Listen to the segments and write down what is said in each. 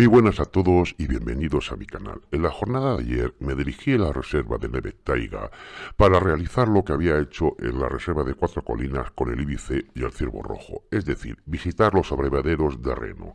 Muy buenas a todos y bienvenidos a mi canal. En la jornada de ayer me dirigí a la reserva de Neve Taiga para realizar lo que había hecho en la reserva de Cuatro Colinas con el Ibice y el Ciervo Rojo, es decir, visitar los abrevaderos de Reno.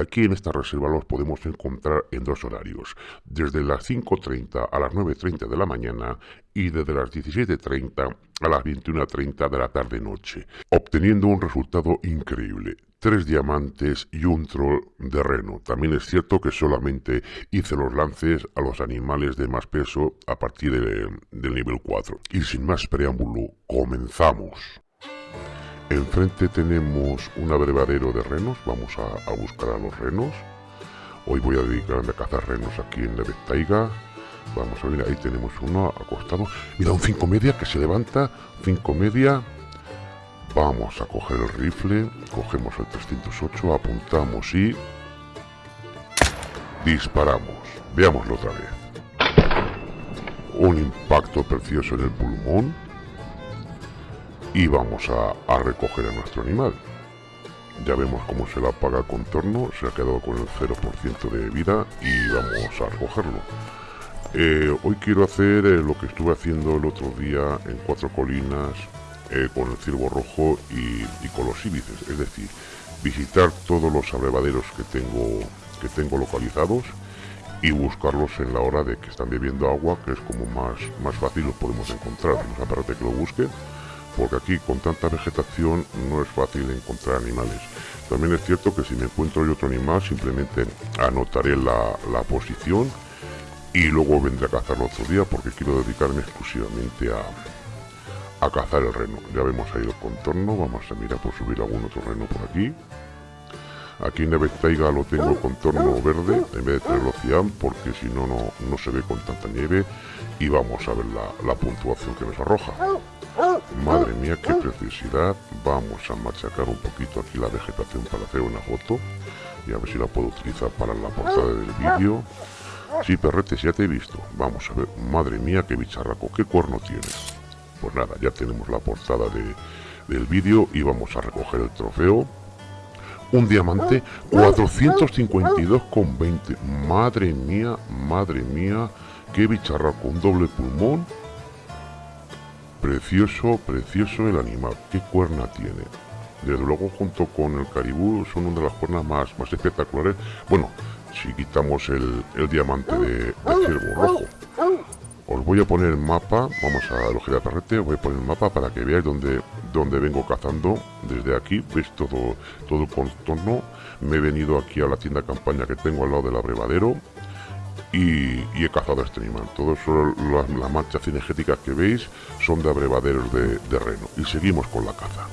Aquí en esta reserva los podemos encontrar en dos horarios, desde las 5.30 a las 9.30 de la mañana y desde las 17.30 a las 21.30 de la tarde-noche, obteniendo un resultado increíble tres diamantes y un troll de reno. También es cierto que solamente hice los lances a los animales de más peso a partir del nivel 4. Y sin más preámbulo, comenzamos. Enfrente tenemos un abrevadero de renos, vamos a, buscar a los renos. Hoy voy a dedicarme a cazar renos aquí en Taiga. Vamos a ver, ahí tenemos uno acostado. Mira, un 5 media que se levanta, 5 media, Vamos a coger el rifle, cogemos el 308, apuntamos y disparamos. Veámoslo otra vez. Un impacto precioso en el pulmón y vamos a, recoger a nuestro animal. Ya vemos cómo se la apaga el contorno, se ha quedado con el 0% de vida y vamos a recogerlo. Eh, hoy quiero hacer eh, lo que estuve haciendo el otro día en Cuatro Colinas eh, con el ciervo rojo y, con los íbices, es decir, visitar todos los abrevaderos que tengo, que tengo localizados y buscarlos en la hora de que están bebiendo agua, que es como más, más fácil los podemos encontrar. No aparte que lo busque, porque aquí con tanta vegetación no es fácil encontrar animales. También es cierto que si me encuentro otro animal, simplemente anotaré la, la posición y luego vendré a cazarlo otro día porque quiero dedicarme exclusivamente a, a cazar el reno. Ya vemos ahí el contorno, vamos a mirar por subir algún otro reno por aquí. Aquí en Taiga lo tengo el contorno verde en vez de tenerlo porque si no, no se ve con tanta nieve y vamos a ver la, puntuación que nos arroja. Madre mía, qué preciosidad. Vamos a machacar un poquito aquí la vegetación para hacer una foto y a ver si la puedo utilizar para la portada del vídeo. Sí, perretes, ya te he visto. Vamos a ver. Madre mía, qué bicharraco, qué cuerno tienes. Pues nada, ya tenemos la portada del vídeo y vamos a recoger el trofeo. Un diamante, 452,20. Madre mía, madre mía, qué bicharraco, un doble pulmón. Precioso, precioso el animal, qué cuerna tiene. Desde luego junto con el caribú son una de las cuernas más, más espectaculares. Bueno, si quitamos el, diamante de, de ciervo rojo. Os voy a poner el mapa, vamos a la perrete, os voy a poner el mapa para que veáis dónde, dónde vengo cazando desde aquí, veis todo, todo el contorno, me he venido aquí a la tienda campaña que tengo al lado del abrevadero y, he cazado a este animal. Todas las, manchas cinegéticas que veis son de abrevaderos de, de reno y seguimos con la caza.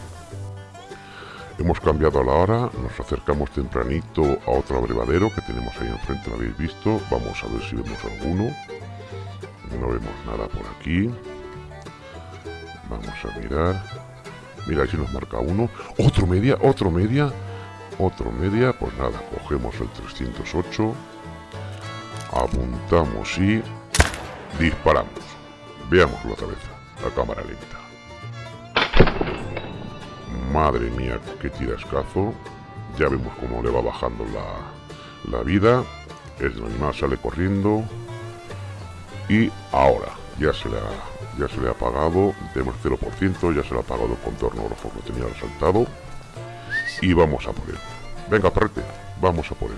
Hemos cambiado a la hora, nos acercamos tempranito a otro abrevadero que tenemos ahí enfrente, lo habéis visto. Vamos a ver si vemos alguno. No vemos nada por aquí. Vamos a mirar. Mira, si nos marca uno. Otro media, otro media. Otro media. Pues nada, cogemos el 308. Apuntamos y disparamos. Veámoslo otra vez. La cámara lenta. Madre mía, qué tirascazo. Ya vemos cómo le va bajando la, la vida. El animal sale corriendo y ahora ya se le ha, ya se le ha apagado tenemos 0% ya se le ha apagado el contorno rojo que tenía resaltado. Y vamos a por venga perrete vamos a por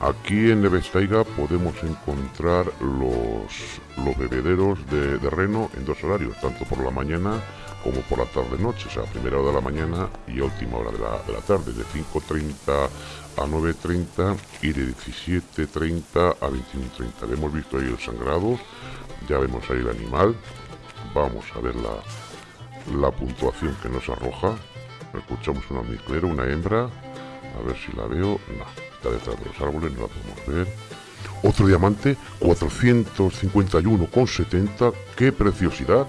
aquí en Nevestaiga podemos encontrar los, los bebederos de, de reno en dos horarios tanto por la mañana como por la tarde-noche, o sea, primera hora de la mañana y última hora de la, de la tarde, de 5.30 a 9.30 y de 17.30 a 21.30. Hemos visto ahí el sangrado, ya vemos ahí el animal, vamos a ver la, la puntuación que nos arroja. Escuchamos una almizclero, una hembra, a ver si la veo, no, está detrás de los árboles, no la podemos ver. Otro diamante, 451,70, qué preciosidad.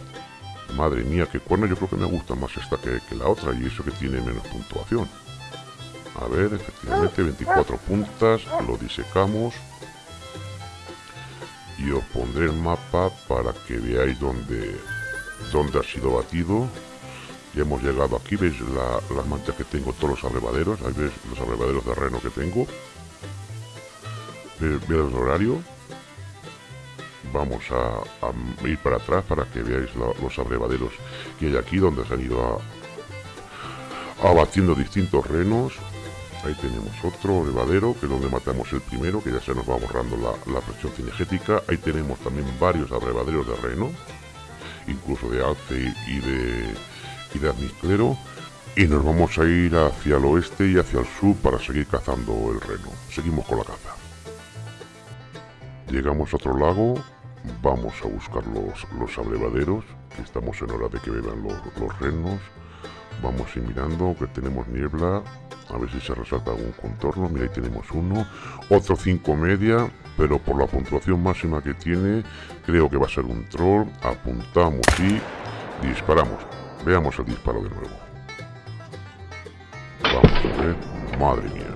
Madre mía, qué cuerno, yo creo que me gusta más esta que, la otra y eso que tiene menos puntuación. A ver, efectivamente, 24 puntas, lo disecamos. Y os pondré el mapa para que veáis dónde, dónde ha sido batido. Ya hemos llegado aquí, veis la, las manchas que tengo, todos los abrevaderos, ahí veis los abrevaderos de reno que tengo. ver el horario. Vamos a, ir para atrás para que veáis los abrevaderos que hay aquí donde se han ido abatiendo distintos renos. Ahí tenemos otro abrevadero que es donde matamos el primero, que ya se nos va borrando la, presión cinegética. Ahí tenemos también varios abrevaderos de reno, incluso de alce y de, y de y nos vamos a ir hacia el oeste y hacia el sur para seguir cazando el reno. Seguimos con la caza. Llegamos a otro lago, vamos a buscar los, abrevaderos, que estamos en hora de que beban los, renos. Vamos a ir mirando que tenemos niebla, a ver si se resalta algún contorno. Mira, ahí tenemos uno, otro cinco media, pero por la puntuación máxima que tiene, creo que va a ser un troll. Apuntamos y disparamos. Veamos el disparo de nuevo. Madre mía.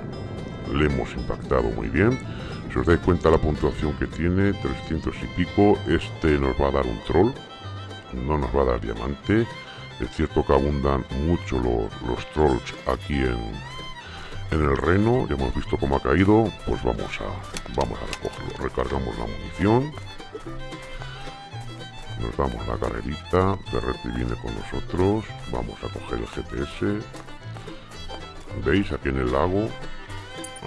Le hemos impactado muy bien. Os dais cuenta la puntuación que tiene, 300 y pico, este nos va a dar un troll. No nos va a dar diamante. Es cierto que abundan mucho los, trolls aquí en, en el reno. Ya hemos visto cómo ha caído. Pues vamos a, vamos a recogerlo. Recargamos la munición. Nos damos la carrerita. Ferretti viene con nosotros. Vamos a coger el GPS veis aquí en el lago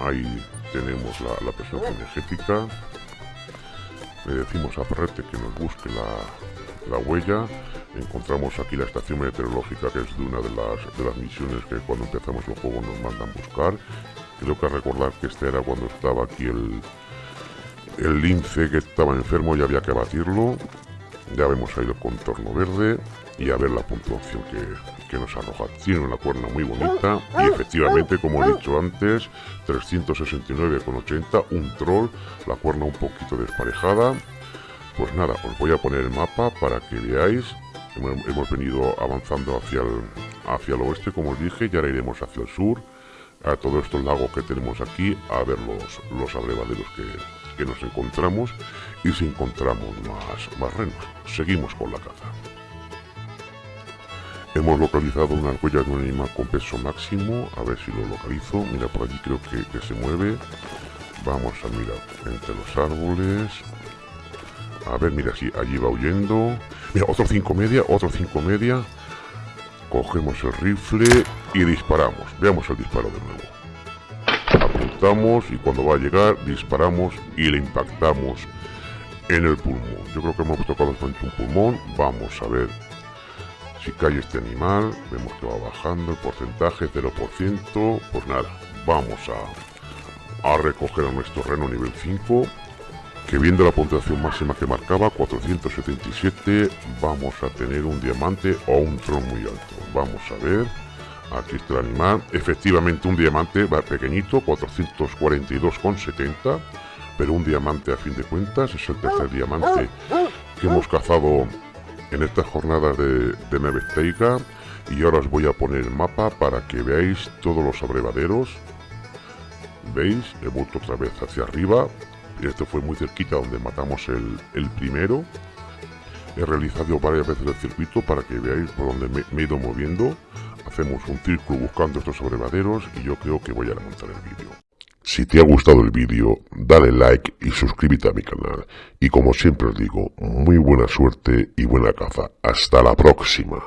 ahí tenemos la, presión energética le decimos a Perrete que nos busque la, huella encontramos aquí la estación meteorológica que es de una de las, de las misiones que cuando empezamos el juego nos mandan buscar. Creo que recordar que este era cuando estaba aquí el el lince que estaba enfermo y había que abatirlo ya vemos ahí el contorno verde y a ver la puntuación que, nos arroja. Tiene una cuerna muy bonita y efectivamente, como he dicho antes, 369,80, un troll, la cuerna un poquito desparejada. Pues nada, os voy a poner el mapa para que veáis. Hemos venido avanzando hacia el, hacia el oeste, como os dije, y ahora iremos hacia el sur, a todos estos lagos que tenemos aquí, a ver los, los abrevaderos que, que nos encontramos y si encontramos más, más renos. Seguimos con la caza. Hemos localizado una huella de un animal con peso máximo. A ver si lo localizo. Mira, por allí creo que, se mueve. Vamos a mirar entre los árboles. A ver, mira, si allí va huyendo. Mira, otro 5 media, otro 5 media. Cogemos el rifle y disparamos. Veamos el disparo de nuevo. Apuntamos y cuando va a llegar disparamos y le impactamos en el pulmón. Yo creo que hemos tocado un pulmón. Vamos a ver si cae este animal, vemos que va bajando el porcentaje, 0%, pues nada, vamos a, a recoger a nuestro reno nivel 5, que viendo la puntuación máxima que marcaba, 477, vamos a tener un diamante o un tron muy alto. Vamos a ver, aquí está el animal, efectivamente un diamante va pequeñito, 442,70, pero un diamante a fin de cuentas, es el tercer diamante que hemos cazado en esta jornada de, de y ahora os voy a poner el mapa para que veáis todos los abrevaderos. Veis he vuelto otra vez hacia arriba esto fue muy cerquita donde matamos el, el primero he realizado varias veces el circuito para que veáis por donde me, me he ido moviendo hacemos un círculo buscando estos abrevaderos y yo creo que voy a remontar el vídeo si te ha gustado el vídeo, dale like y suscríbete a mi canal. Y como siempre os digo, muy buena suerte y buena caza. Hasta la próxima.